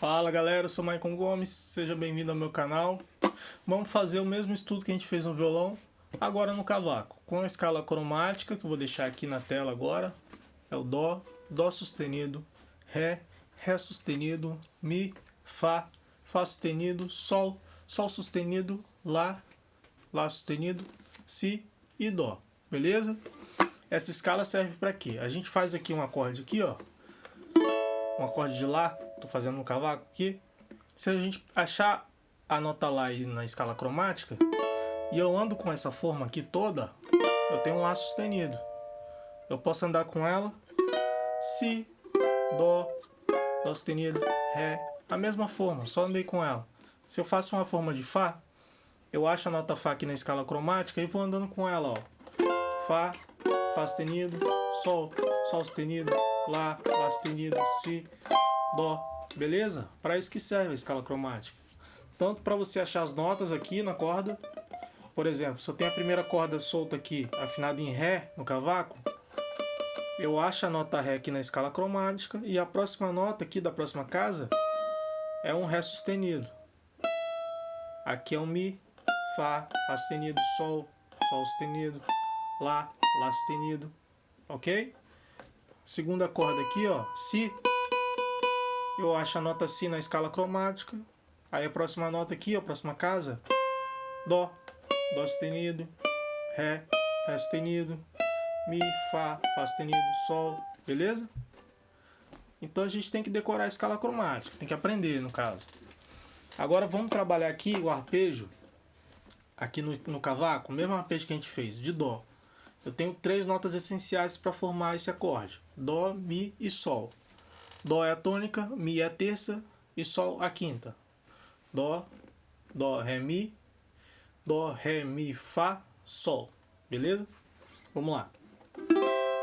Fala galera, eu sou Maicon Gomes, seja bem-vindo ao meu canal. Vamos fazer o mesmo estudo que a gente fez no violão, agora no cavaco. Com a escala cromática, que eu vou deixar aqui na tela agora. É o Dó, Dó sustenido, Ré, Ré sustenido, Mi, Fá, Fá sustenido, Sol, Sol sustenido, Lá, Lá sustenido, Si e Dó, beleza? Essa escala serve para quê? A gente faz aqui um acorde aqui, ó. Um acorde de Lá, tô fazendo um cavaco aqui. Se a gente achar a nota Lá na escala cromática, e eu ando com essa forma aqui toda, eu tenho um Lá sustenido. Eu posso andar com ela, Si, Dó, Dó sustenido, Ré, a mesma forma, só andei com ela. Se eu faço uma forma de Fá, eu acho a nota Fá aqui na escala cromática e vou andando com ela, ó. Fá, Fá sustenido, Sol, Sol sustenido, Lá, Lá sustenido, Si, Dó, beleza? Para isso que serve a escala cromática. Tanto para você achar as notas aqui na corda, por exemplo, se eu tenho a primeira corda solta aqui, afinada em Ré no cavaco, eu acho a nota Ré aqui na escala cromática e a próxima nota aqui da próxima casa é um Ré sustenido. Aqui é um Mi, Fá, Fá sustenido, Sol, Sol sustenido, Lá, Lá sustenido, ok? Segunda corda aqui, ó, Si. Eu acho a nota Si na escala cromática. Aí a próxima nota aqui, a próxima casa, Dó, Dó sustenido, Ré, Ré sustenido, Mi, Fá, Fá sustenido, Sol, beleza? Então a gente tem que decorar a escala cromática, tem que aprender no caso. Agora vamos trabalhar aqui o arpejo, aqui no, no cavaco, o mesmo arpejo que a gente fez, de Dó. Eu tenho três notas essenciais para formar esse acorde, Dó, Mi e Sol. Dó é a tônica, Mi é a terça e Sol a quinta. Dó, Dó, Ré, Mi, Dó, Ré, Mi, Fá, Sol. Beleza? Vamos lá.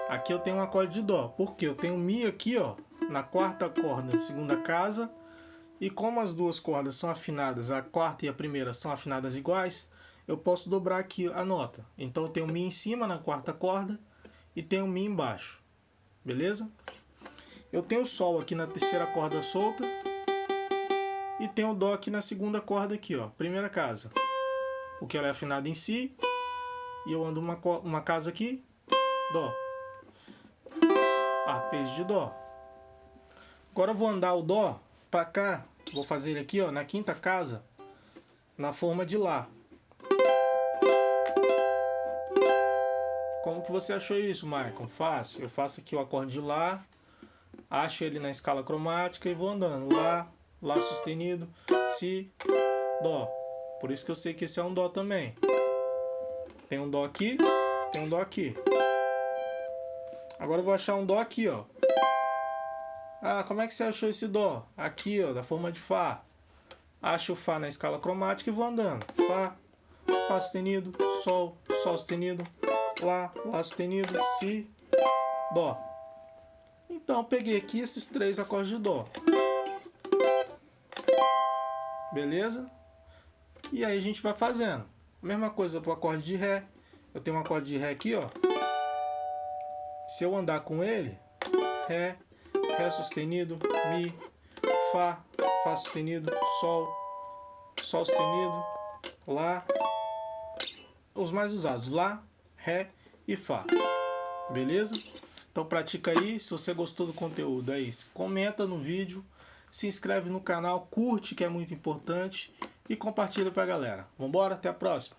Aqui eu tenho um acorde de Dó, porque eu tenho Mi aqui, ó, na quarta corda, segunda casa, e como as duas cordas são afinadas, a quarta e a primeira são afinadas iguais, eu posso dobrar aqui a nota. Então eu tenho Mi em cima na quarta corda e tenho Mi embaixo. Beleza? Eu tenho Sol aqui na terceira corda solta e tenho Dó aqui na segunda corda aqui, ó, primeira casa. Porque ela é afinada em Si e eu ando uma, uma casa aqui, Dó. Arpejo de Dó. Agora eu vou andar o Dó para cá, vou fazer ele aqui ó, na quinta casa, na forma de Lá. Como que você achou isso, Michael? Fácil. Eu faço aqui o acorde de Lá, acho ele na escala cromática e vou andando. Lá, Lá sustenido, Si, Dó. Por isso que eu sei que esse é um Dó também. Tem um Dó aqui, tem um Dó aqui. Agora eu vou achar um Dó aqui, ó. Ah, como é que você achou esse Dó? Aqui, ó, da forma de Fá. Acho o Fá na escala cromática e vou andando. Fá, Fá sustenido, Sol, Sol sustenido, Lá, Lá sustenido, Si, Dó. Então, peguei aqui esses três acordes de Dó. Beleza? E aí a gente vai fazendo. Mesma coisa para o acorde de Ré. Eu tenho um acorde de Ré aqui, ó. Se eu andar com ele, Ré, Ré sustenido, Mi, Fá, Fá sustenido, Sol, Sol sustenido, Lá, os mais usados, Lá, Ré e Fá. Beleza? Então pratica aí, se você gostou do conteúdo, é isso. Comenta no vídeo, se inscreve no canal, curte que é muito importante e compartilha pra galera. Vambora, até a próxima!